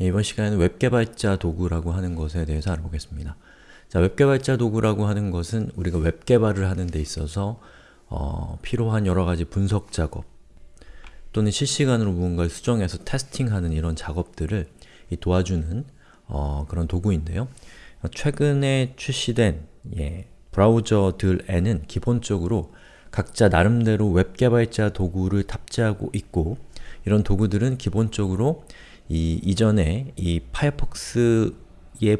예, 이번 시간에는 웹개발자 도구라고 하는 것에 대해서 알아보겠습니다. 자, 웹개발자 도구라고 하는 것은 우리가 웹개발을 하는 데 있어서 어, 필요한 여러가지 분석 작업 또는 실시간으로 무언가를 수정해서 testing하는 이런 작업들을 도와주는 어, 그런 도구인데요. 최근에 출시된 예, 브라우저들에는 기본적으로 각자 나름대로 웹 개발자 도구를 탑재하고 있고 이런 도구들은 기본적으로 이 이전에 이 파이어폭스의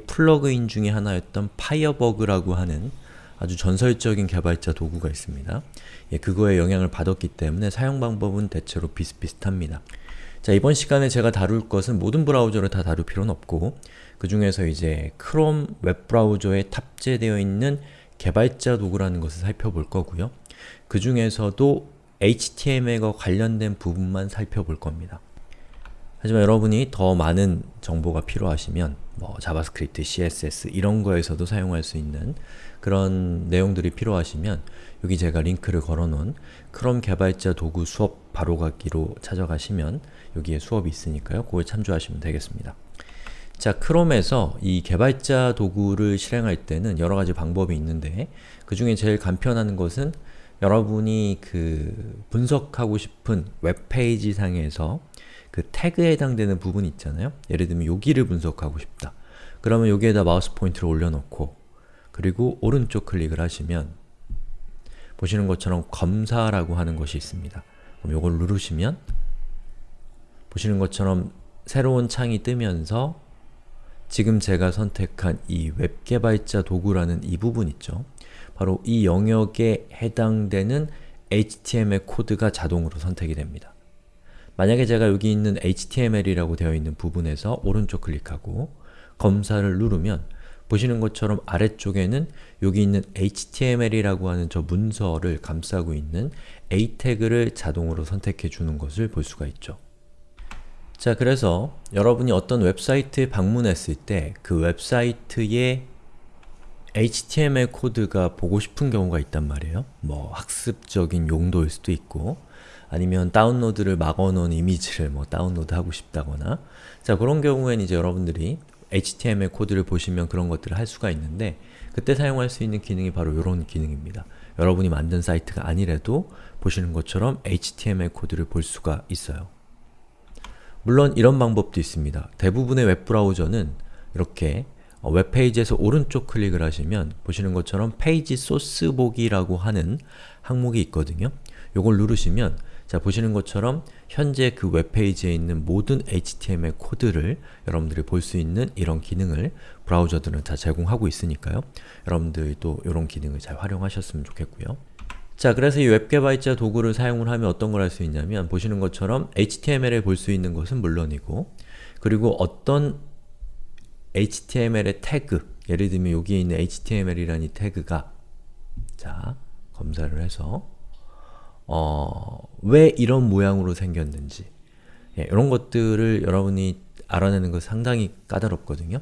플러그인 중에 하나였던 Firebug라고 하는 아주 전설적인 개발자 도구가 있습니다. 예, 그거에 영향을 받았기 때문에 사용 방법은 대체로 비슷비슷합니다. 자, 이번 시간에 제가 다룰 것은 모든 브라우저를 다 다룰 필요는 없고 그 중에서 이제 크롬 웹브라우저에 탑재되어 있는 개발자 도구라는 것을 살펴볼 거고요. 그 중에서도 HTML과 관련된 부분만 살펴볼 겁니다. 하지만 여러분이 더 많은 정보가 필요하시면 뭐 자바스크립트, CSS 이런 거에서도 사용할 수 있는 그런 내용들이 필요하시면 여기 제가 링크를 걸어놓은 크롬 개발자 도구 수업 바로가기로 찾아가시면 여기에 수업이 있으니까요. 그걸 참조하시면 되겠습니다. 자, 크롬에서 이 개발자 도구를 실행할 때는 여러 가지 방법이 있는데 그 중에 제일 간편한 것은 여러분이 그 분석하고 싶은 웹페이지 상에서 그 태그에 해당되는 부분 있잖아요? 예를 들면 여기를 분석하고 싶다. 그러면 여기에다 마우스 포인트를 올려놓고 그리고 오른쪽 클릭을 하시면 보시는 것처럼 검사라고 하는 것이 있습니다. 그럼 이걸 누르시면 보시는 것처럼 새로운 창이 뜨면서 지금 제가 선택한 이 웹개발자 도구라는 이 부분 있죠? 바로 이 영역에 해당되는 HTML 코드가 자동으로 선택이 됩니다. 만약에 제가 여기 있는 HTML이라고 되어 있는 부분에서 오른쪽 클릭하고 검사를 누르면 보시는 것처럼 아래쪽에는 여기 있는 HTML이라고 하는 저 문서를 감싸고 있는 A 태그를 자동으로 선택해 주는 것을 볼 수가 있죠. 자, 그래서 여러분이 어떤 웹사이트에 방문했을 때 그 웹사이트의 HTML 코드가 보고 싶은 경우가 있단 말이에요. 뭐 학습적인 용도일 수도 있고 아니면 다운로드를 막아놓은 이미지를 뭐 다운로드 하고 싶다거나 자 그런 경우에는 이제 여러분들이 HTML 코드를 보시면 그런 것들을 할 수가 있는데 그때 사용할 수 있는 기능이 바로 이런 기능입니다. 여러분이 만든 사이트가 아니라도 보시는 것처럼 HTML 코드를 볼 수가 있어요. 물론 이런 방법도 있습니다. 대부분의 웹브라우저는 이렇게 어, 웹페이지에서 오른쪽 클릭을 하시면 보시는 것처럼 페이지 소스 보기라고 하는 항목이 있거든요. 이걸 누르시면 자 보시는 것처럼 현재 그 웹페이지에 있는 모든 HTML 코드를 여러분들이 볼 수 있는 이런 기능을 브라우저들은 다 제공하고 있으니까요. 여러분들도 이런 기능을 잘 활용하셨으면 좋겠고요. 자, 그래서 이 웹개발자 도구를 사용을 하면 어떤 걸 할 수 있냐면 보시는 것처럼 HTML에 볼수 있는 것은 물론이고 그리고 어떤 HTML의 태그, 예를 들면 여기에 있는 HTML이라는 이 태그가 자, 검사를 해서 어, 왜 이런 모양으로 생겼는지 예, 이런 것들을 여러분이 알아내는 것 상당히 까다롭거든요.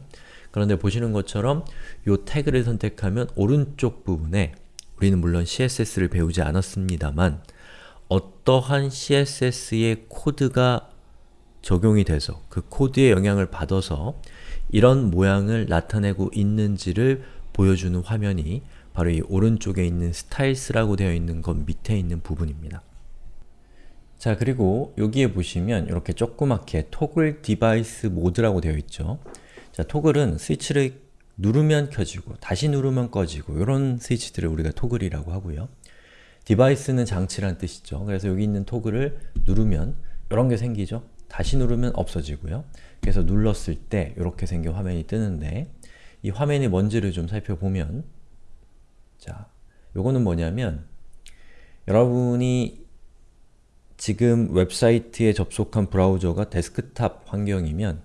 그런데 보시는 것처럼 이 태그를 선택하면 오른쪽 부분에 우리는 물론 CSS를 배우지 않았습니다만 어떠한 CSS의 코드가 적용이 돼서 그 코드의 영향을 받아서 이런 모양을 나타내고 있는지를 보여주는 화면이 바로 이 오른쪽에 있는 Styles라고 되어 있는 것 밑에 있는 부분입니다. 자 그리고 여기에 보시면 이렇게 조그맣게 Toggle device mode라고 되어 있죠. 자 toggle은 스위치를 누르면 켜지고 다시 누르면 꺼지고 이런 스위치들을 우리가 toggle이라고 하고요. device는 장치란 뜻이죠. 그래서 여기 있는 toggle을 누르면 이런 게 생기죠. 다시 누르면 없어지고요. 그래서 눌렀을 때 이렇게 생긴 화면이 뜨는데 이 화면이 뭔지를 좀 살펴보면 자, 요거는 뭐냐면 여러분이 지금 웹사이트에 접속한 브라우저가 데스크탑 환경이면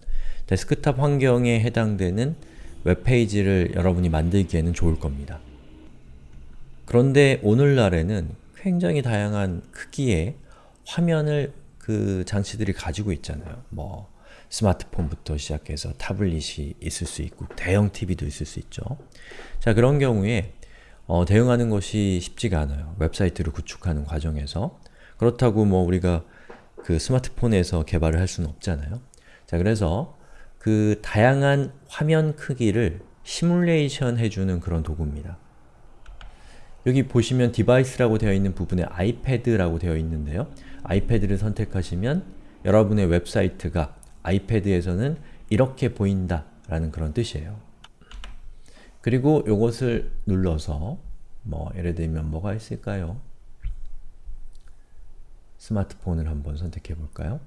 데스크탑 환경에 해당되는 웹페이지를 여러분이 만들기에는 좋을 겁니다. 그런데 오늘날에는 굉장히 다양한 크기의 화면을 그 장치들이 가지고 있잖아요. 뭐 스마트폰부터 시작해서 타블릿이 있을 수 있고 대형 TV도 있을 수 있죠. 자 그런 경우에 어, 대응하는 것이 쉽지가 않아요. 웹사이트를 구축하는 과정에서 그렇다고 뭐 우리가 그 스마트폰에서 개발을 할 수는 없잖아요. 자 그래서 그 다양한 화면 크기를 시뮬레이션 해주는 그런 도구입니다. 여기 보시면 device라고 되어 있는 부분에 아이패드라고 되어 있는데요. 아이패드를 선택하시면 여러분의 웹사이트가 아이패드에서는 이렇게 보인다 라는 그런 뜻이에요. 그리고 이것을 눌러서 뭐 예를 들면 뭐가 있을까요? 스마트폰을 한번 선택해 볼까요?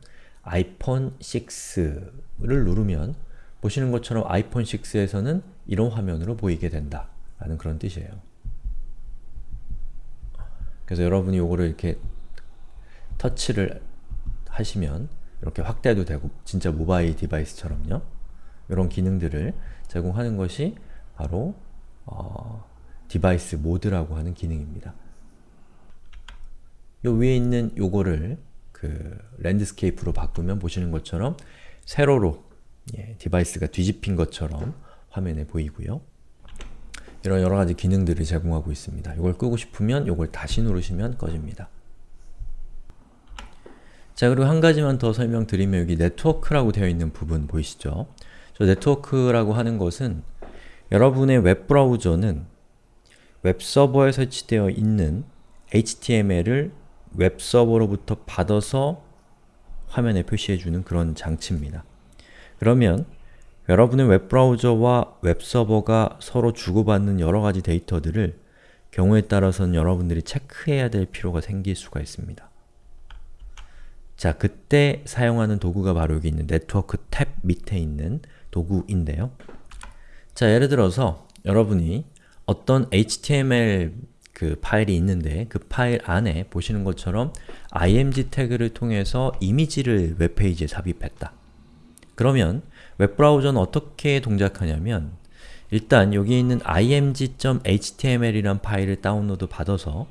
아이폰 6를 누르면 보시는 것처럼 아이폰 6에서는 이런 화면으로 보이게 된다 라는 그런 뜻이에요. 그래서 여러분이 이거를 이렇게 터치를 하시면 이렇게 확대도 되고 진짜 모바일 device처럼요. 이런 기능들을 제공하는 것이 바로 어, device mode라고 하는 기능입니다. 요 위에 있는 요거를 그 landscape로 바꾸면 보시는 것처럼 세로로 예, device가 뒤집힌 것처럼 화면에 보이고요. 이런 여러가지 기능들을 제공하고 있습니다. 이걸 끄고 싶으면 이걸 다시 누르시면 꺼집니다. 자 그리고 한 가지만 더 설명드리면 여기 네트워크라고 되어 있는 부분 보이시죠? 저 네트워크라고 하는 것은 여러분의 웹브라우저는 웹서버에 설치되어 있는 HTML을 웹서버로부터 받아서 화면에 표시해주는 그런 장치입니다. 그러면 여러분의 웹브라우저와 웹서버가 서로 주고받는 여러가지 데이터들을 경우에 따라서는 여러분들이 체크해야 될 필요가 생길 수가 있습니다. 자, 그때 사용하는 도구가 바로 여기 있는 네트워크 탭 밑에 있는 도구인데요. 자, 예를 들어서 여러분이 어떤 HTML 그 파일이 있는데 그 파일 안에 보시는 것처럼 img 태그를 통해서 이미지를 웹페이지에 삽입했다. 그러면 웹브라우저는 어떻게 동작하냐면 일단 여기 있는 img.html이란 파일을 다운로드 받아서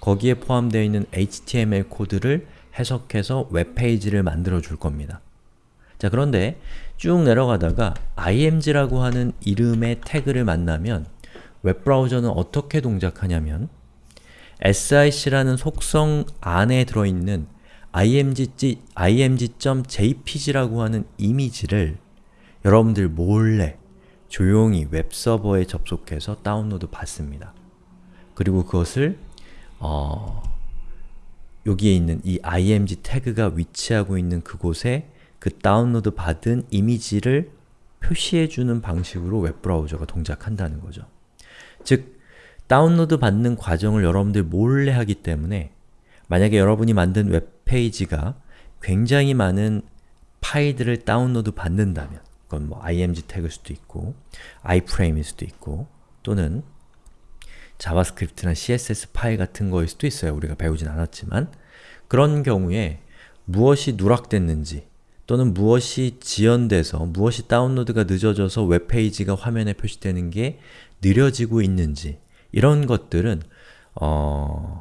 거기에 포함되어 있는 HTML 코드를 해석해서 웹페이지를 만들어 줄 겁니다. 자 그런데 쭉 내려가다가 img라고 하는 이름의 태그를 만나면 웹브라우저는 어떻게 동작하냐면 sic라는 속성 안에 들어있는 img.jpg라고 하는 이미지를 여러분들 몰래 조용히 웹서버에 접속해서 다운로드 받습니다. 그리고 그것을 어, 여기에 있는 이 img 태그가 위치하고 있는 그곳에 그 다운로드 받은 이미지를 표시해주는 방식으로 웹브라우저가 동작한다는 거죠. 즉, 다운로드 받는 과정을 여러분들 몰래 하기 때문에 만약에 여러분이 만든 웹페이지가 굉장히 많은 파일들을 다운로드 받는다면 그건 뭐 img 태그일 수도 있고 iframe일 수도 있고 또는 자바스크립트나 css 파일 같은 거일 수도 있어요. 우리가 배우진 않았지만 그런 경우에 무엇이 누락됐는지 또는 무엇이 지연돼서 무엇이 다운로드가 늦어져서 웹페이지가 화면에 표시되는 게 느려지고 있는지 이런 것들은 어...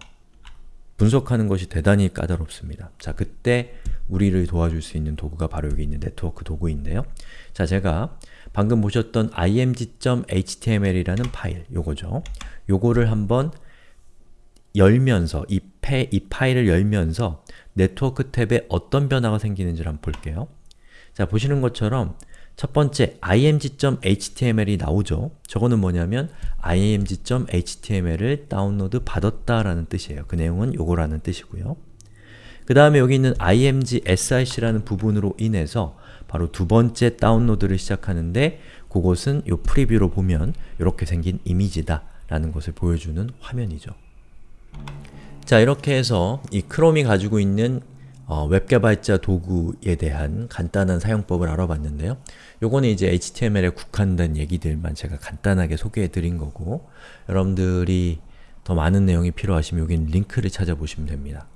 분석하는 것이 대단히 까다롭습니다. 자, 그때 우리를 도와줄 수 있는 도구가 바로 여기 있는 네트워크 도구인데요. 자, 제가 방금 보셨던 img.html이라는 파일, 요거죠. 요거를 한번 열면서, 이, 패, 이 파일을 열면서 네트워크 탭에 어떤 변화가 생기는지를 한번 볼게요. 자, 보시는 것처럼 첫 번째 img.html이 나오죠. 저거는 뭐냐면 img.html을 다운로드 받았다라는 뜻이에요. 그 내용은 요거라는 뜻이고요. 그 다음에 여기 있는 img src라는 부분으로 인해서 바로 두 번째 다운로드를 시작하는데 그것은 요 preview로 보면 이렇게 생긴 이미지다 라는 것을 보여주는 화면이죠. 자 이렇게 해서 이 크롬이 가지고 있는 어, 웹 개발자 도구에 대한 간단한 사용법을 알아봤는데요. 요거는 이제 HTML에 국한된 얘기들만 제가 간단하게 소개해 드린 거고 여러분들이 더 많은 내용이 필요하시면 여기 링크를 찾아보시면 됩니다.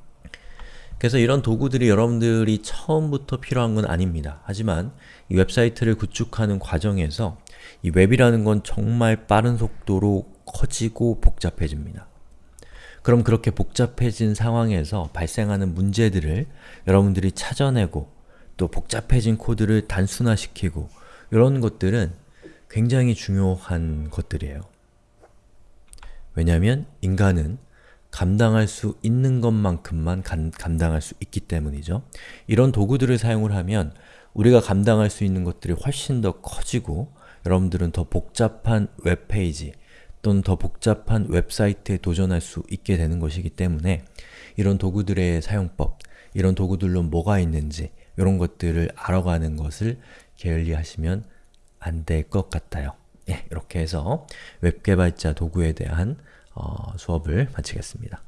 그래서 이런 도구들이 여러분들이 처음부터 필요한 건 아닙니다. 하지만 이 웹사이트를 구축하는 과정에서 이 웹이라는 건 정말 빠른 속도로 커지고 복잡해집니다. 그럼 그렇게 복잡해진 상황에서 발생하는 문제들을 여러분들이 찾아내고 또 복잡해진 코드를 단순화시키고 이런 것들은 굉장히 중요한 것들이에요. 왜냐하면 인간은 감당할 수 있는 것만큼만 감, 감당할 수 있기 때문이죠. 이런 도구들을 사용을 하면 우리가 감당할 수 있는 것들이 훨씬 더 커지고 여러분들은 더 복잡한 웹페이지 또는 더 복잡한 웹사이트에 도전할 수 있게 되는 것이기 때문에 이런 도구들의 사용법, 이런 도구들로 뭐가 있는지 이런 것들을 알아가는 것을 게을리하시면 안 될 것 같아요. 예, 이렇게 해서 웹 개발자 도구에 대한 어, 수업을 마치겠습니다.